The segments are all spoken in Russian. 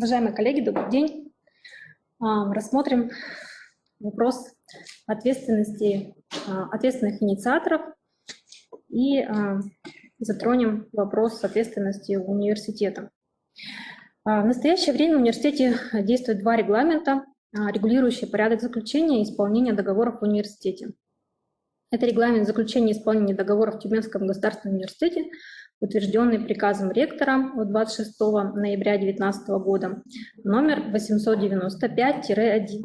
Уважаемые коллеги, добрый день. А, рассмотрим вопрос ответственности а, ответственных инициаторов и а, затронем вопрос ответственности университета. В настоящее время в университете действуют два регламента, регулирующие порядок заключения и исполнения договоров в университете. Это регламент заключения и исполнения договоров в Тюменском государственном университете утвержденный приказом ректора от 26 ноября 2019 года, номер 895-1,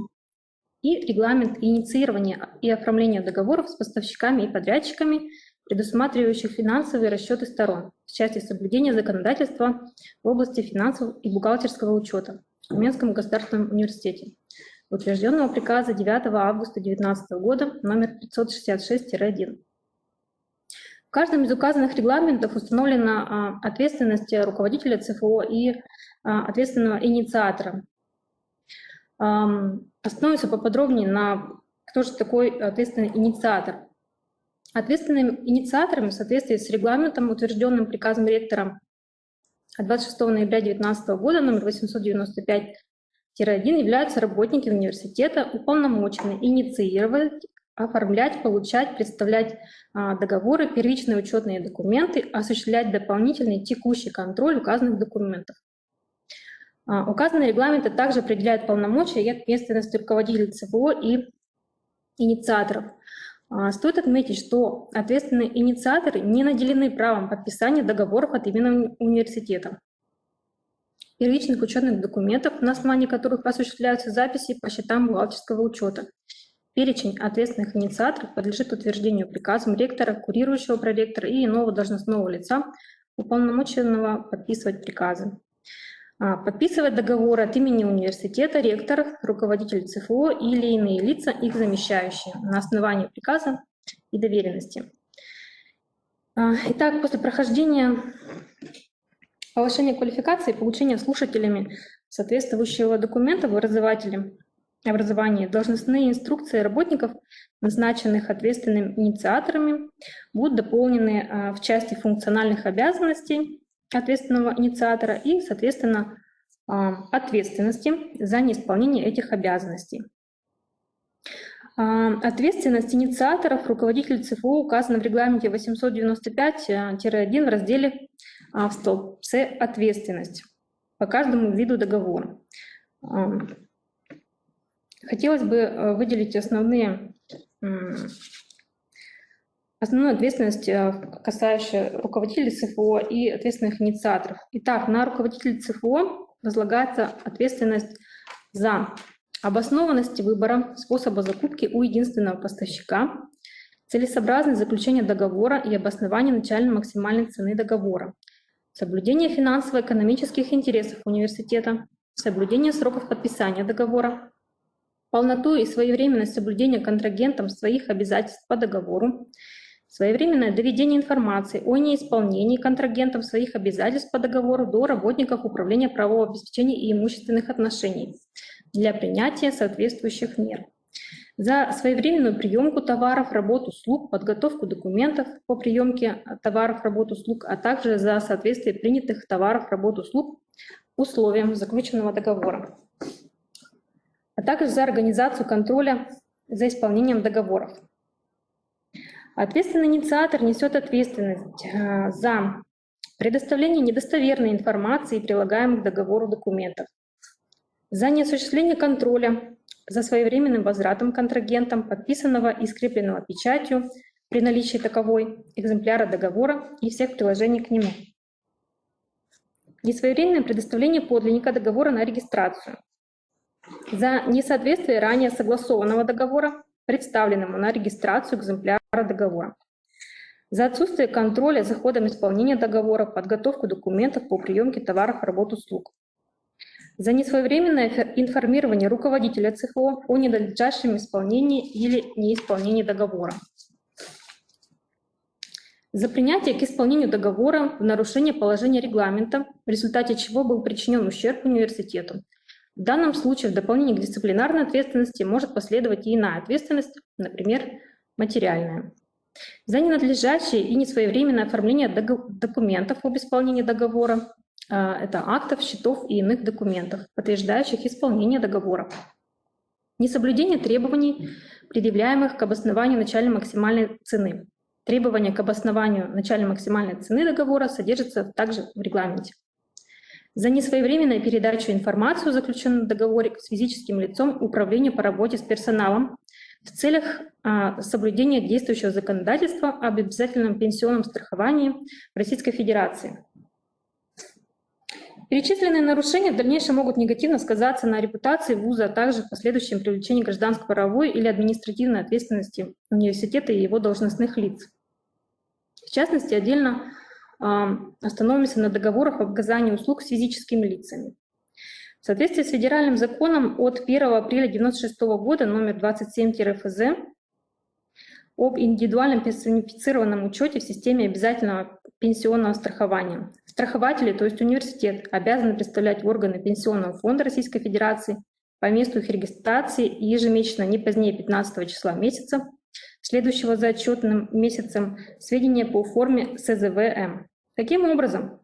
и регламент инициирования и оформления договоров с поставщиками и подрядчиками, предусматривающих финансовые расчеты сторон в части соблюдения законодательства в области финансов и бухгалтерского учета в Тюменском государственном университете, утвержденного приказа 9 августа 2019 года номер 566-1 каждом из указанных регламентов установлена а, ответственность руководителя ЦФО и а, ответственного инициатора. Остановимся поподробнее на кто же такой ответственный инициатор. Ответственным инициатором в соответствии с регламентом, утвержденным приказом ректора от 26 ноября 2019 года номер 895 1 являются работники университета, уполномоченные инициировать оформлять, получать, представлять а, договоры, первичные учетные документы, осуществлять дополнительный текущий контроль указанных документов. А, указанные регламенты также определяют полномочия и ответственность руководителей ЦВО и инициаторов. А, стоит отметить, что ответственные инициаторы не наделены правом подписания договоров от имени университета, первичных учетных документов, на основании которых осуществляются записи по счетам бухгалтерского учета, Перечень ответственных инициаторов подлежит утверждению приказом ректора, курирующего проректора и иного должностного лица, уполномоченного подписывать приказы. А, подписывать договоры от имени университета, ректор, руководитель ЦФО или иные лица, их замещающие, на основании приказа и доверенности. А, итак, после прохождения повышения квалификации и получения слушателями соответствующего документа в образователе образования должностные инструкции работников, назначенных ответственными инициаторами, будут дополнены а, в части функциональных обязанностей ответственного инициатора и, соответственно, а, ответственности за неисполнение этих обязанностей. А, ответственность инициаторов руководителей ЦФУ указана в регламенте 895-1 в разделе в столбце «Ответственность» по каждому виду договора. Хотелось бы э, выделить основные, основную ответственность, э, касающую руководителей ЦФО и ответственных инициаторов. Итак, на руководителей ЦФО возлагается ответственность за обоснованность выбора способа закупки у единственного поставщика, целесообразность заключения договора и обоснование начальной максимальной цены договора, соблюдение финансово-экономических интересов университета, соблюдение сроков подписания договора, полноту и своевременность соблюдения контрагентом своих обязательств по договору, своевременное доведение информации о неисполнении контрагентом своих обязательств по договору до работников Управления правового обеспечения и имущественных отношений для принятия соответствующих мер. За своевременную приемку товаров, работу, услуг, подготовку документов по приемке товаров, работ, услуг, а также за соответствие принятых товаров, работ, услуг условиям заключенного договора также за организацию контроля за исполнением договоров. Ответственный инициатор несет ответственность э, за предоставление недостоверной информации и прилагаемых к договору документов, за неосуществление контроля за своевременным возвратом контрагентам подписанного и скрепленного печатью при наличии таковой экземпляра договора и всех приложений к нему. Несвоевременное предоставление подлинника договора на регистрацию, за несоответствие ранее согласованного договора, представленному на регистрацию экземпляра договора, за отсутствие контроля за ходом исполнения договора, подготовку документов по приемке товаров, работ, услуг, за несвоевременное информирование руководителя ЦФО о ненадлежащем исполнении или неисполнении договора, за принятие к исполнению договора в нарушение положения регламента, в результате чего был причинен ущерб университету, в данном случае в дополнение к дисциплинарной ответственности может последовать и иная ответственность, например, материальная. За ненадлежащее и несвоевременное оформление документов об исполнении договора, это актов, счетов и иных документов, подтверждающих исполнение договора. Несоблюдение требований, предъявляемых к обоснованию начальной максимальной цены. Требования к обоснованию начальной максимальной цены договора содержатся также в регламенте. За несвоевременную передачу информации о заключенном договоре с физическим лицом управлению по работе с персоналом в целях а, соблюдения действующего законодательства об обязательном пенсионном страховании в Российской Федерации. Перечисленные нарушения в дальнейшем могут негативно сказаться на репутации вуза, а также в последующем привлечении гражданско-правовой или административной ответственности университета и его должностных лиц. В частности, отдельно остановимся на договорах об оказании услуг с физическими лицами. В соответствии с федеральным законом от 1 апреля 1996 года номер 27-ФЗ об индивидуальном персонифицированном учете в системе обязательного пенсионного страхования. Страхователи, то есть университет, обязаны представлять органы Пенсионного фонда Российской Федерации по месту их регистрации ежемесячно не позднее 15 числа месяца, следующего за отчетным месяцем, сведения по форме СЗВМ. Таким образом,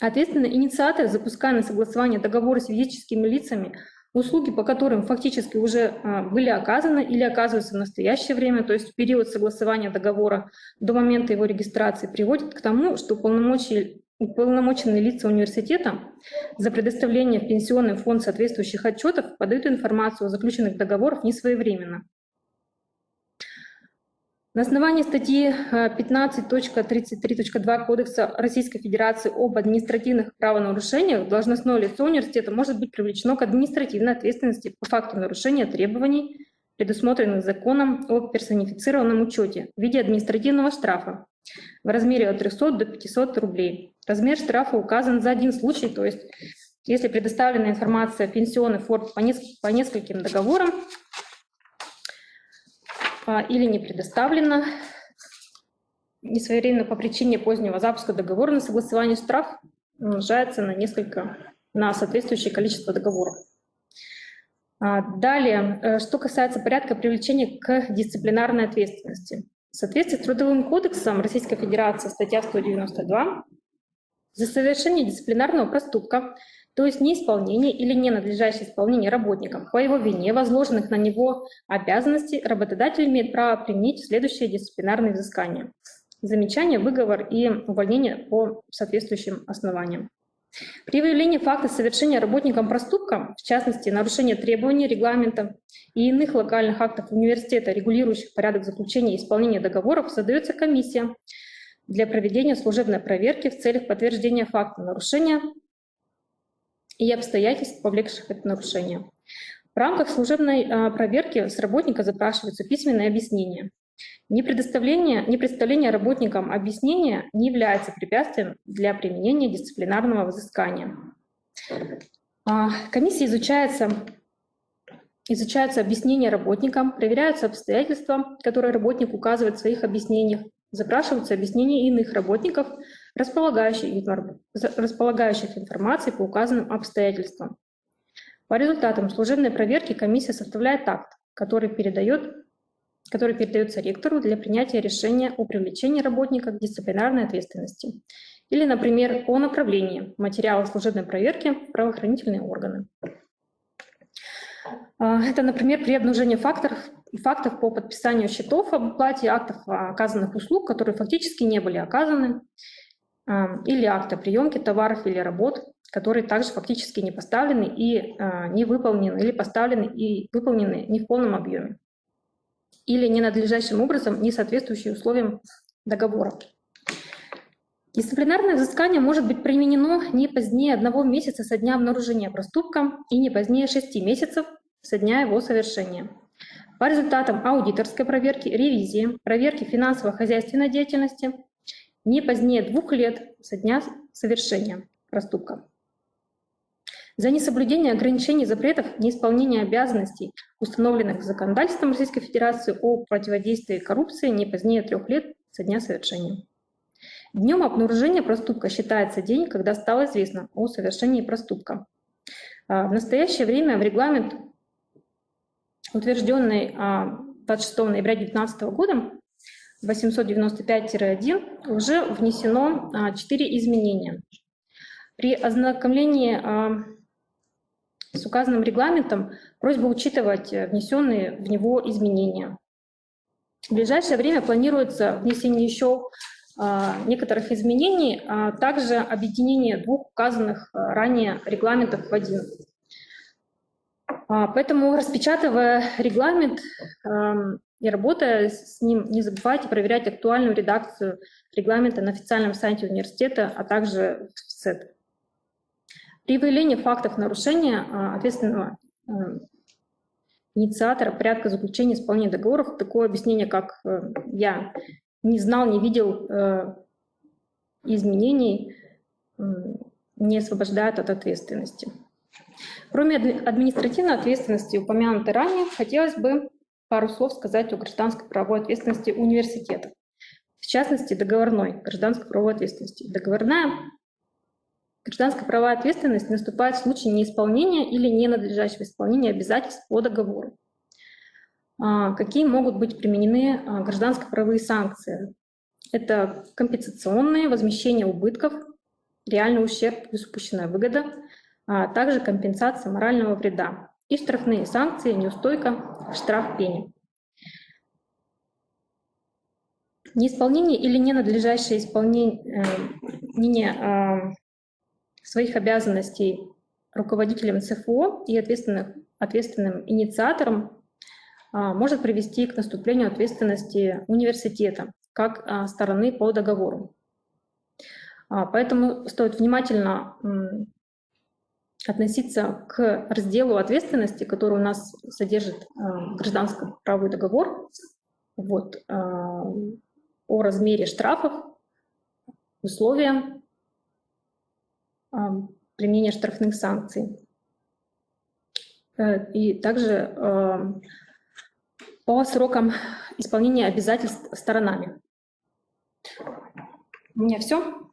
ответственный инициатор, запуская на согласование договора с физическими лицами, услуги по которым фактически уже а, были оказаны или оказываются в настоящее время, то есть в период согласования договора до момента его регистрации, приводит к тому, что уполномоченные лица университета за предоставление в пенсионный фонд соответствующих отчетов подают информацию о заключенных договорах несвоевременно. На основании статьи 15.33.2 э, Кодекса Российской Федерации об административных правонарушениях должностное лицо университета может быть привлечено к административной ответственности по факту нарушения требований, предусмотренных законом о персонифицированном учете в виде административного штрафа в размере от 300 до 500 рублей. Размер штрафа указан за один случай, то есть если предоставлена информация пенсионный фонд по, нескольким договорам, или не предоставлено несвоевременно по причине позднего запуска договора на согласование штраф умножается на несколько, на соответствующее количество договоров. А, далее, э, что касается порядка привлечения к дисциплинарной ответственности. В соответствии с Трудовым кодексом Российской Федерации, статья 192, за совершение дисциплинарного проступка то есть неисполнение или ненадлежащее исполнение работником по его вине возложенных на него обязанностей работодатель имеет право применить следующие дисциплинарные взыскания. Замечание, выговор и увольнение по соответствующим основаниям. При выявлении факта совершения работником проступка, в частности, нарушения требований регламента и иных локальных актов университета, регулирующих порядок заключения и исполнения договоров, создается комиссия для проведения служебной проверки в целях подтверждения факта нарушения и обстоятельств, повлекших это нарушение. В рамках служебной а, проверки с работника запрашиваются письменные объяснения. Непредоставление, непредставление работникам объяснения не является препятствием для применения дисциплинарного взыскания. А, комиссия изучается, изучаются объяснения работникам, проверяются обстоятельства, которые работник указывает в своих объяснениях, запрашиваются объяснения иных работников, располагающих, располагающих информацией по указанным обстоятельствам. По результатам служебной проверки комиссия составляет акт, который, передает, который передается ректору для принятия решения о привлечении работника к дисциплинарной ответственности или, например, о направлении материала служебной проверки в правоохранительные органы. А, это, например, при обнаружении факторов, фактов по подписанию счетов об оплате актов оказанных услуг, которые фактически не были оказаны, или акта приемки товаров или работ, которые также фактически не поставлены и а, не выполнены, или поставлены и выполнены не в полном объеме, или ненадлежащим образом, не соответствующие условиям договора. Дисциплинарное взыскание может быть применено не позднее одного месяца со дня обнаружения проступка и не позднее шести месяцев со дня его совершения. По результатам аудиторской проверки, ревизии, проверки финансово-хозяйственной деятельности, не позднее двух лет со дня совершения проступка. За несоблюдение ограничений, запретов, неисполнение обязанностей, установленных законодательством Российской Федерации о противодействии коррупции не позднее трех лет со дня совершения. Днем обнаружения проступка считается день, когда стало известно о совершении проступка. А, в настоящее время в регламент, утвержденный 26 а, ноября 2019 года, 895-1 уже внесено 4 а, изменения. При ознакомлении а, с указанным регламентом просьба учитывать внесенные в него изменения. В ближайшее время планируется внесение еще а, некоторых изменений, а также объединение двух указанных ранее регламентов в один. Поэтому, распечатывая регламент и работая с ним, не забывайте проверять актуальную редакцию регламента на официальном сайте университета, а также в СЭД. При выявлении фактов нарушения а, ответственного а, инициатора порядка заключения исполнения договоров, такое объяснение, как э, «я не знал, не видел э, изменений», не освобождает от ответственности. Кроме административной ответственности, упомянутой ранее, хотелось бы пару слов сказать о гражданской правовой ответственности университета. В частности, договорной гражданской правовой ответственности. Договорная Гражданская правовая ответственность наступает в случае неисполнения или ненадлежащего исполнения обязательств по договору. А, какие могут быть применены а, гражданско-правовые санкции? Это компенсационные, возмещение убытков, реальный ущерб плюс упущенная выгода, а также компенсация морального вреда и штрафные санкции, неустойка, штраф пени. Неисполнение или ненадлежащее исполнение э, своих обязанностей руководителем ЦФО и ответственным, ответственным инициатором а, может привести к наступлению ответственности университета как стороны по договору. А, поэтому стоит внимательно относиться к разделу ответственности, который у нас содержит гражданско-правовой договор, вот, о размере штрафов, условия применения штрафных санкций. Э, и также по срокам исполнения обязательств сторонами. У меня все.